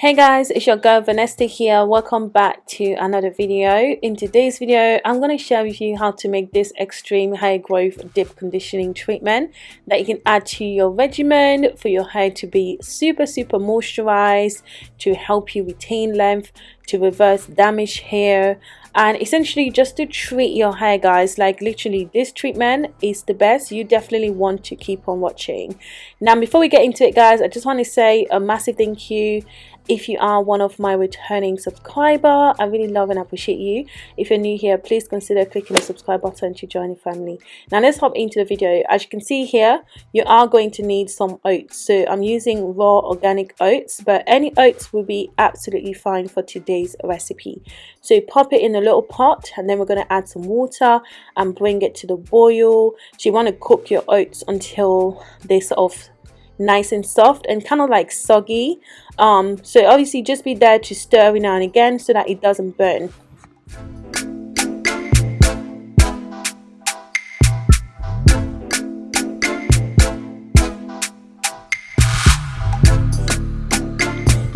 Hey guys, it's your girl Vanessa here. Welcome back to another video. In today's video, I'm going to share with you how to make this extreme hair growth deep conditioning treatment that you can add to your regimen for your hair to be super super moisturized, to help you retain length, to reverse damaged hair, and essentially just to treat your hair guys like literally this treatment is the best you definitely want to keep on watching now before we get into it guys i just want to say a massive thank you if you are one of my returning subscriber i really love and appreciate you. If you're new here please consider clicking the subscribe button to join the family. Now let's hop into the video. As you can see here you are going to need some oats. So i'm using raw organic oats but any oats will be absolutely fine for today's recipe. So pop it in a little pot and then we're going to add some water and bring it to the boil. So you want to cook your oats until they sort of nice and soft and kind of like soggy. Um, so obviously just be there to stir every now and again so that it doesn't burn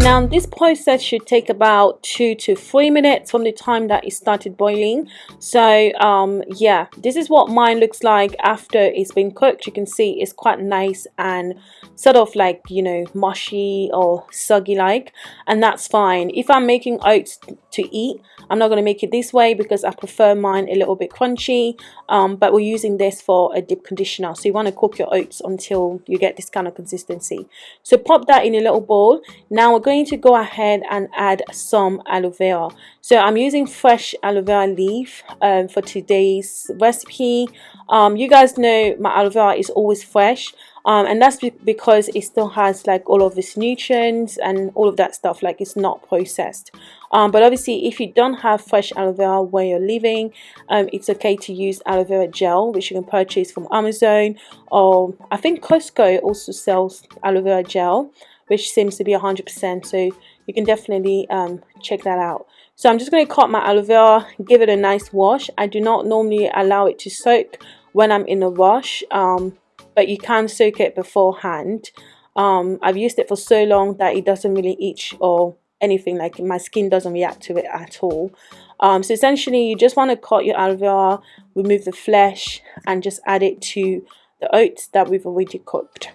Now this process should take about two to three minutes from the time that it started boiling. So um, yeah, this is what mine looks like after it's been cooked. You can see it's quite nice and sort of like, you know, mushy or soggy like. And that's fine. If I'm making oats to eat, I'm not going to make it this way because I prefer mine a little bit crunchy. Um, but we're using this for a deep conditioner. So you want to cook your oats until you get this kind of consistency. So pop that in a little bowl. Now we're going going to go ahead and add some aloe vera. So I'm using fresh aloe vera leaf um, for today's recipe. Um, you guys know my aloe vera is always fresh. Um, and that's because it still has like all of its nutrients and all of that stuff like it's not processed. Um, but obviously if you don't have fresh aloe vera where you're living um, it's okay to use aloe vera gel which you can purchase from Amazon or I think Costco also sells aloe vera gel which seems to be 100% so you can definitely um, check that out. So I'm just going to cut my aloe vera give it a nice wash. I do not normally allow it to soak when I'm in a rush um, but you can soak it beforehand. Um, I've used it for so long that it doesn't really itch or anything like my skin doesn't react to it at all. Um, so essentially you just want to cut your aloe vera remove the flesh and just add it to the oats that we've already cooked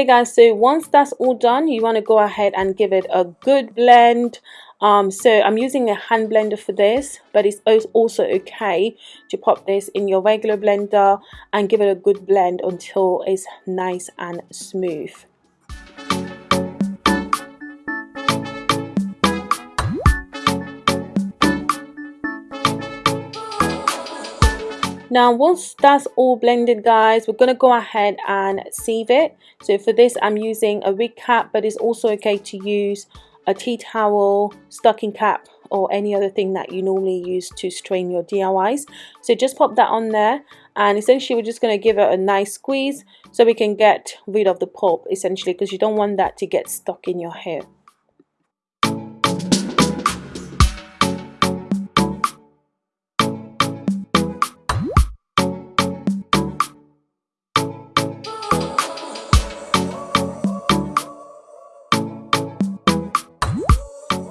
okay guys so once that's all done you want to go ahead and give it a good blend. Um, so I'm using a hand blender for this but it's also okay to pop this in your regular blender and give it a good blend until it's nice and smooth now once that's all blended guys we're going to go ahead and sieve it. So for this I'm using a wig cap but it's also okay to use a tea towel stocking cap or any other thing that you normally use to strain your DIYs so just pop that on there and essentially we're just going to give it a nice squeeze so we can get rid of the pulp essentially because you don't want that to get stuck in your hair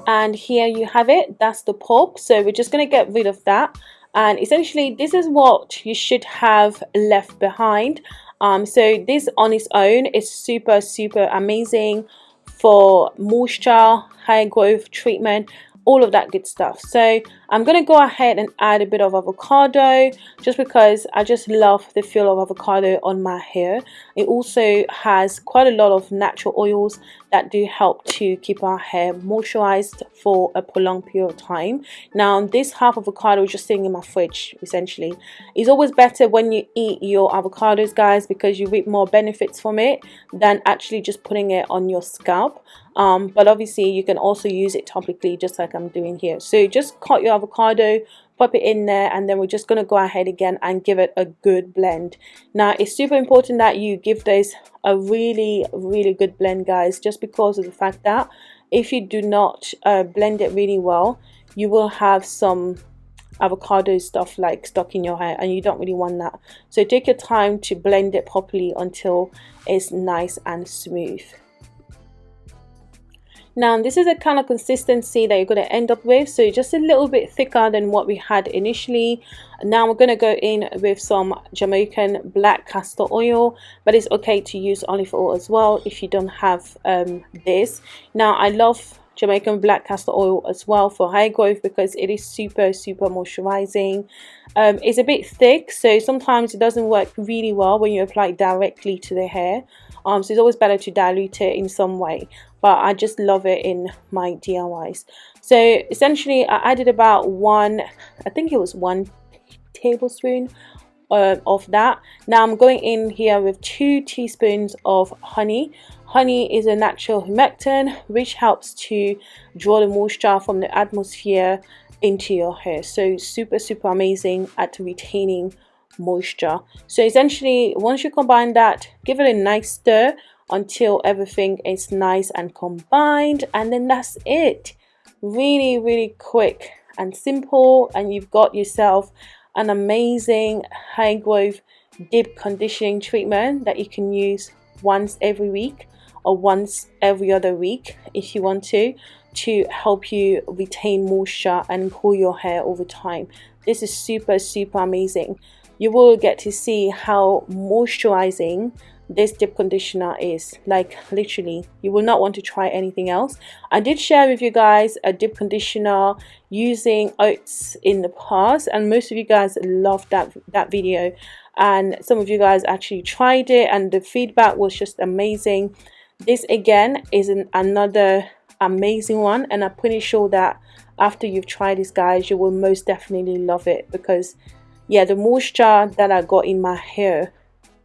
and here you have it. That's the pulp. So we're just going to get rid of that. And essentially this is what you should have left behind. Um, so this on its own is super super amazing for moisture hair growth treatment all of that good stuff. So I'm gonna go ahead and add a bit of avocado just because I just love the feel of avocado on my hair. It also has quite a lot of natural oils that do help to keep our hair moisturized for a prolonged period of time. Now this half avocado is just sitting in my fridge essentially. It's always better when you eat your avocados guys because you reap more benefits from it than actually just putting it on your scalp. Um, but obviously you can also use it topically just like I'm doing here. So just cut your avocado pop it in there and then we're just going to go ahead again and give it a good blend. Now it's super important that you give this a really really good blend guys just because of the fact that if you do not uh, blend it really well you will have some avocado stuff like stuck in your hair and you don't really want that. So take your time to blend it properly until it's nice and smooth now this is a kind of consistency that you're going to end up with so just a little bit thicker than what we had initially. Now we're going to go in with some Jamaican black castor oil but it's okay to use olive oil as well if you don't have um, this. Now I love Jamaican black castor oil as well for hair growth because it is super super moisturizing. Um, it's a bit thick so sometimes it doesn't work really well when you apply it directly to the hair um, so it's always better to dilute it in some way but I just love it in my DIYs so essentially I added about one I think it was one tablespoon uh, of that. Now I'm going in here with two teaspoons of honey. Honey is a natural humectant which helps to draw the moisture from the atmosphere into your hair. So super, super amazing at retaining moisture. So essentially, once you combine that, give it a nice stir until everything is nice and combined. And then that's it. Really, really quick and simple. And you've got yourself an amazing high growth deep conditioning treatment that you can use once every week or once every other week if you want to to help you retain moisture and cool your hair over time this is super super amazing you will get to see how moisturizing this deep conditioner is. Like literally you will not want to try anything else. I did share with you guys a deep conditioner using oats in the past and most of you guys loved that that video. And some of you guys actually tried it and the feedback was just amazing. This again is an, another amazing one and I'm pretty sure that after you've tried this guys you will most definitely love it because yeah the moisture that I got in my hair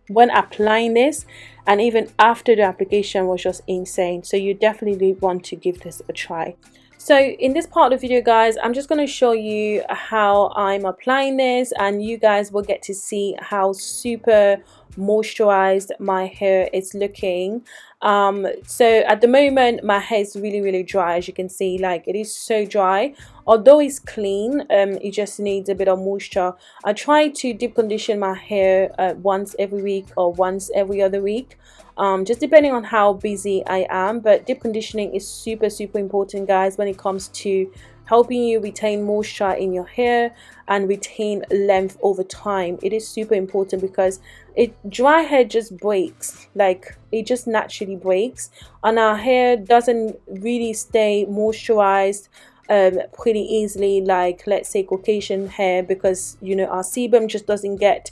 when applying this and even after the application was just insane. So you definitely want to give this a try. So in this part of the video guys I'm just going to show you how I'm applying this and you guys will get to see how super moisturized my hair is looking um so at the moment my hair is really really dry as you can see like it is so dry. Although it's clean um it just needs a bit of moisture. I try to deep condition my hair uh, once every week or once every other week um, just depending on how busy I am but deep conditioning is super super important guys when it comes to helping you retain moisture in your hair and retain length over time. It is super important because it dry hair just breaks. Like it just naturally breaks. And our hair doesn't really stay moisturized um, pretty easily like let's say Caucasian hair because you know our sebum just doesn't get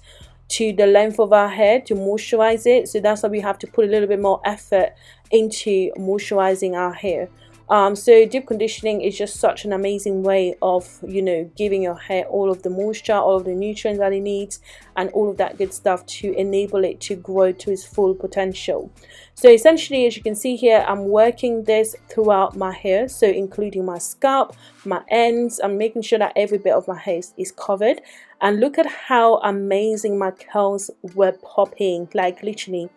to the length of our hair to moisturize it. So that's why we have to put a little bit more effort into moisturizing our hair um, so deep conditioning is just such an amazing way of you know giving your hair all of the moisture all of the nutrients that it needs and all of that good stuff to enable it to grow to its full potential. So essentially as you can see here I'm working this throughout my hair so including my scalp my ends. I'm making sure that every bit of my hair is covered. And look at how amazing my curls were popping like literally.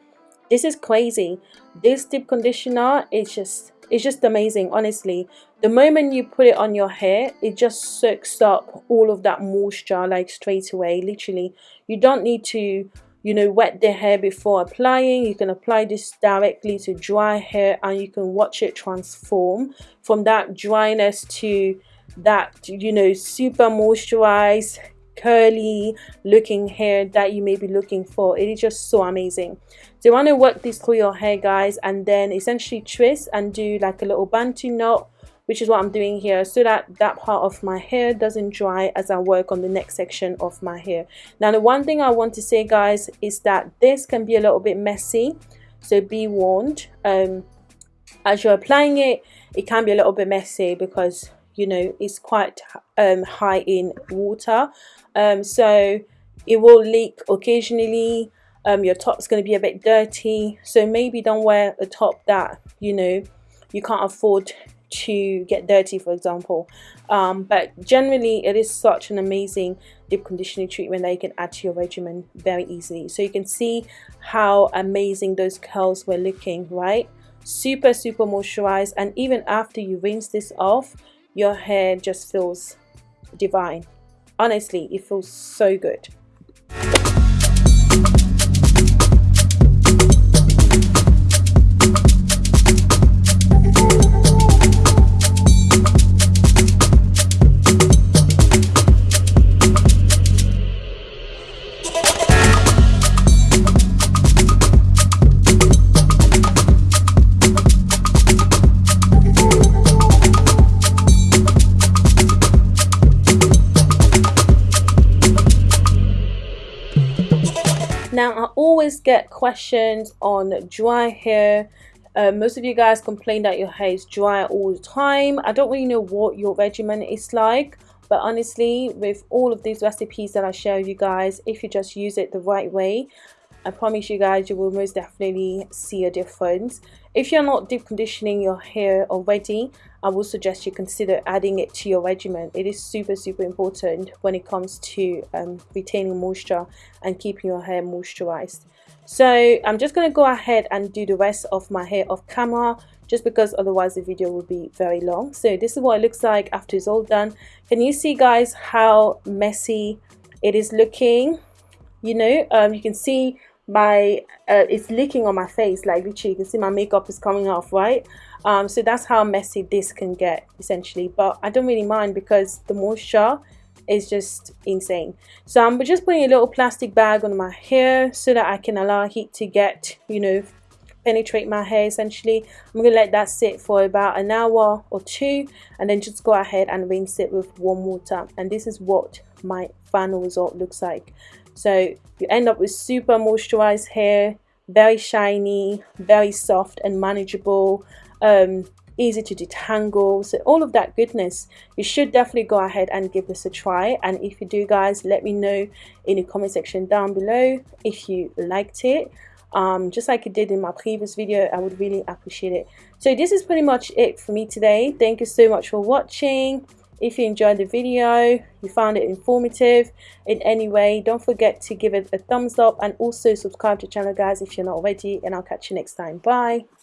This is crazy. This deep conditioner is just it's just amazing honestly. The moment you put it on your hair it just soaks up all of that moisture like straight away literally. You don't need to you know wet the hair before applying. You can apply this directly to dry hair and you can watch it transform from that dryness to that you know super moisturized curly looking hair that you may be looking for. It is just so amazing. So you want to work this through your hair guys and then essentially twist and do like a little bantu knot which is what I'm doing here so that that part of my hair doesn't dry as I work on the next section of my hair. Now the one thing I want to say guys is that this can be a little bit messy so be warned. Um, as you're applying it it can be a little bit messy because you know it's quite um, high in water um, so it will leak occasionally. Um, your top's going to be a bit dirty. So maybe don't wear a top that you know you can't afford to get dirty for example. Um, but generally it is such an amazing deep conditioning treatment that you can add to your regimen very easily. So you can see how amazing those curls were looking right? Super super moisturized. And even after you rinse this off your hair just feels divine honestly it feels so good Now, I always get questions on dry hair. Uh, most of you guys complain that your hair is dry all the time. I don't really know what your regimen is like, but honestly, with all of these recipes that I share with you guys, if you just use it the right way, I promise you guys you will most definitely see a difference. If you're not deep conditioning your hair already, I would suggest you consider adding it to your regimen. It is super super important when it comes to um, retaining moisture and keeping your hair moisturized. So I'm just going to go ahead and do the rest of my hair off camera just because otherwise the video will be very long. So this is what it looks like after it's all done. Can you see guys how messy it is looking? You know, um, you can see my uh, it's leaking on my face like literally you can see my makeup is coming off right? Um, so that's how messy this can get essentially. But I don't really mind because the moisture is just insane. So I'm just putting a little plastic bag on my hair so that I can allow heat to get you know penetrate my hair essentially. I'm gonna let that sit for about an hour or two and then just go ahead and rinse it with warm water. And this is what my final result looks like so you end up with super moisturized hair, very shiny, very soft and manageable, um, easy to detangle. So all of that goodness, you should definitely go ahead and give this a try. And if you do guys, let me know in the comment section down below if you liked it. Um, just like it did in my previous video I would really appreciate it so this is pretty much it for me today thank you so much for watching if you enjoyed the video, you found it informative in any way, don't forget to give it a thumbs up and also subscribe to the channel guys if you're not already and I'll catch you next time. Bye!